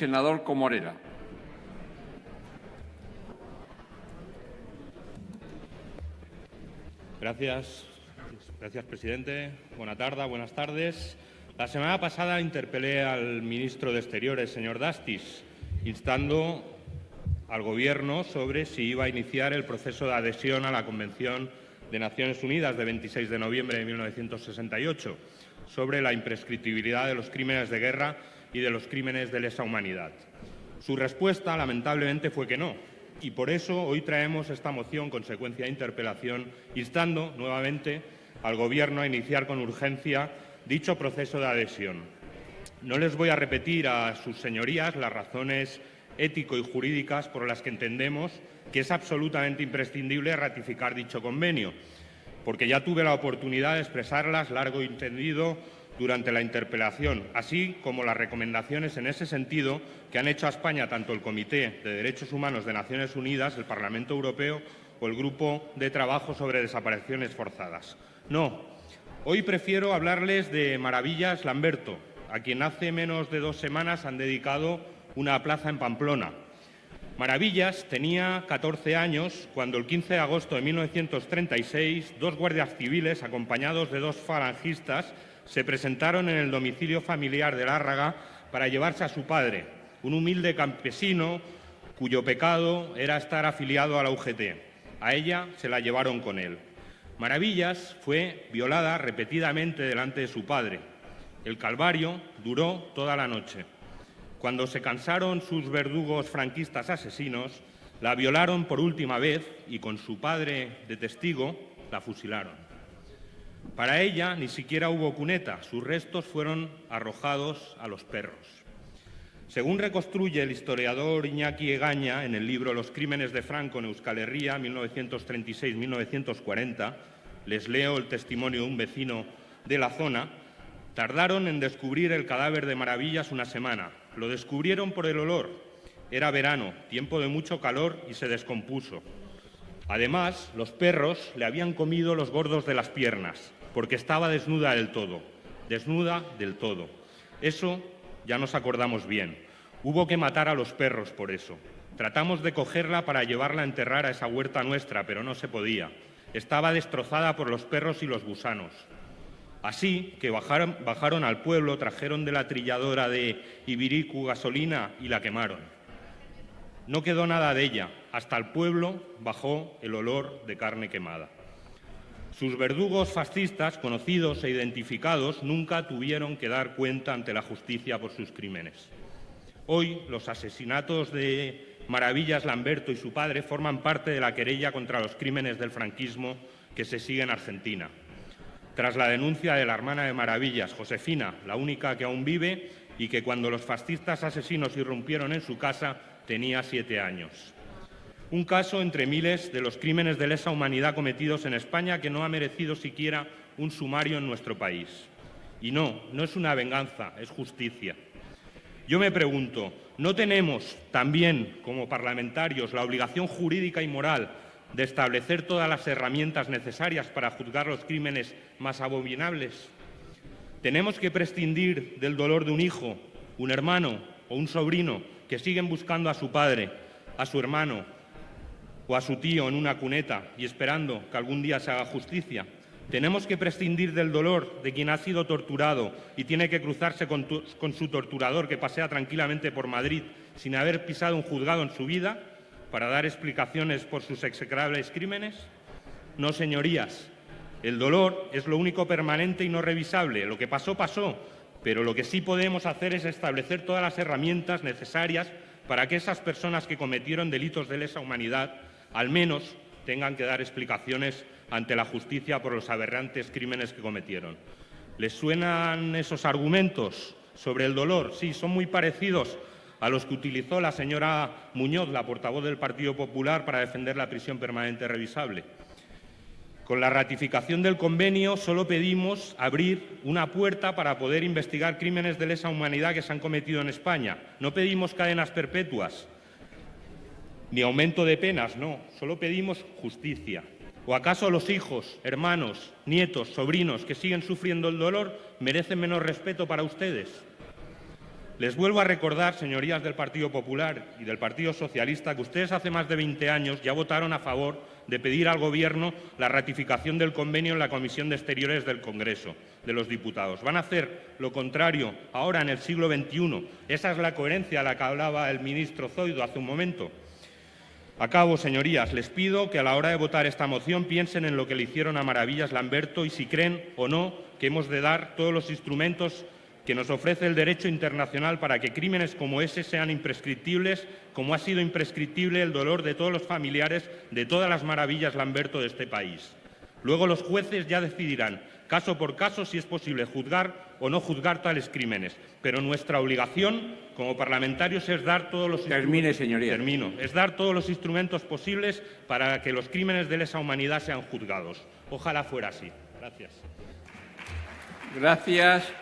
senador Comorera. Gracias. Gracias, presidente. Buenas tardes, buenas tardes. La semana pasada interpelé al ministro de Exteriores, señor Dastis, instando al Gobierno sobre si iba a iniciar el proceso de adhesión a la Convención de Naciones Unidas de 26 de noviembre de 1968 sobre la imprescriptibilidad de los crímenes de guerra y de los crímenes de lesa humanidad. Su respuesta, lamentablemente, fue que no, y por eso hoy traemos esta moción, consecuencia de interpelación, instando nuevamente al Gobierno a iniciar con urgencia dicho proceso de adhesión. No les voy a repetir a sus señorías las razones ético y jurídicas por las que entendemos que es absolutamente imprescindible ratificar dicho convenio, porque ya tuve la oportunidad de expresarlas largo y entendido durante la interpelación, así como las recomendaciones en ese sentido que han hecho a España tanto el Comité de Derechos Humanos de Naciones Unidas, el Parlamento Europeo o el Grupo de Trabajo sobre Desapariciones Forzadas. No, hoy prefiero hablarles de Maravillas Lamberto, a quien hace menos de dos semanas han dedicado una plaza en Pamplona. Maravillas tenía 14 años cuando el 15 de agosto de 1936 dos guardias civiles acompañados de dos falangistas se presentaron en el domicilio familiar de Lárraga para llevarse a su padre, un humilde campesino cuyo pecado era estar afiliado a la UGT. A ella se la llevaron con él. Maravillas fue violada repetidamente delante de su padre. El calvario duró toda la noche. Cuando se cansaron sus verdugos franquistas asesinos, la violaron por última vez y con su padre de testigo la fusilaron. Para ella ni siquiera hubo cuneta, sus restos fueron arrojados a los perros. Según reconstruye el historiador Iñaki Egaña en el libro Los crímenes de Franco en Euskal Herria, 1936-1940, les leo el testimonio de un vecino de la zona, tardaron en descubrir el cadáver de Maravillas una semana. Lo descubrieron por el olor. Era verano, tiempo de mucho calor y se descompuso. Además, los perros le habían comido los gordos de las piernas, porque estaba desnuda del todo, desnuda del todo. Eso ya nos acordamos bien. Hubo que matar a los perros por eso. Tratamos de cogerla para llevarla a enterrar a esa huerta nuestra, pero no se podía. Estaba destrozada por los perros y los gusanos. Así que bajaron, bajaron al pueblo, trajeron de la trilladora de Ibiricu gasolina y la quemaron. No quedó nada de ella. Hasta el pueblo bajó el olor de carne quemada. Sus verdugos fascistas, conocidos e identificados, nunca tuvieron que dar cuenta ante la justicia por sus crímenes. Hoy, los asesinatos de Maravillas Lamberto y su padre forman parte de la querella contra los crímenes del franquismo que se sigue en Argentina. Tras la denuncia de la hermana de Maravillas, Josefina, la única que aún vive y que cuando los fascistas asesinos irrumpieron en su casa tenía siete años. Un caso entre miles de los crímenes de lesa humanidad cometidos en España que no ha merecido siquiera un sumario en nuestro país. Y no, no es una venganza, es justicia. Yo me pregunto, ¿no tenemos también como parlamentarios la obligación jurídica y moral de establecer todas las herramientas necesarias para juzgar los crímenes más abominables? ¿Tenemos que prescindir del dolor de un hijo, un hermano o un sobrino que siguen buscando a su padre, a su hermano, o a su tío en una cuneta y esperando que algún día se haga justicia. Tenemos que prescindir del dolor de quien ha sido torturado y tiene que cruzarse con, con, su torturador que pasea tranquilamente por Madrid sin haber pisado un juzgado en su vida para dar explicaciones por sus execrables crímenes. No, señorías, el dolor es lo único permanente y no revisable. Lo que pasó, pasó, pero lo que sí podemos hacer es establecer todas las herramientas necesarias para que esas personas que cometieron delitos de lesa humanidad al menos tengan que dar explicaciones ante la justicia por los aberrantes crímenes que cometieron. ¿Les suenan esos argumentos sobre el dolor? Sí, son muy parecidos a los que utilizó la señora Muñoz, la portavoz del Partido Popular, para defender la prisión permanente revisable. Con la ratificación del convenio solo pedimos abrir una puerta para poder investigar crímenes de lesa humanidad que se han cometido en España. No pedimos cadenas perpetuas, ni aumento de penas, no, solo pedimos justicia. ¿O acaso los hijos, hermanos, nietos, sobrinos que siguen sufriendo el dolor merecen menos respeto para ustedes? Les vuelvo a recordar, señorías del Partido Popular y del Partido Socialista, que ustedes hace más de 20 años ya votaron a favor de pedir al Gobierno la ratificación del convenio en la Comisión de Exteriores del Congreso de los Diputados. Van a hacer lo contrario ahora en el siglo XXI. Esa es la coherencia a la que hablaba el ministro Zoido hace un momento. Acabo, señorías. Les pido que a la hora de votar esta moción piensen en lo que le hicieron a Maravillas Lamberto y si creen o no que hemos de dar todos los instrumentos que nos ofrece el derecho internacional para que crímenes como ese sean imprescriptibles, como ha sido imprescriptible el dolor de todos los familiares de todas las maravillas Lamberto de este país. Luego los jueces ya decidirán, caso por caso, si es posible juzgar o no juzgar tales crímenes. Pero nuestra obligación como parlamentarios es dar todos los Termine, señoría. Termino. Es dar todos los instrumentos posibles para que los crímenes de lesa humanidad sean juzgados. Ojalá fuera así. Gracias. Gracias.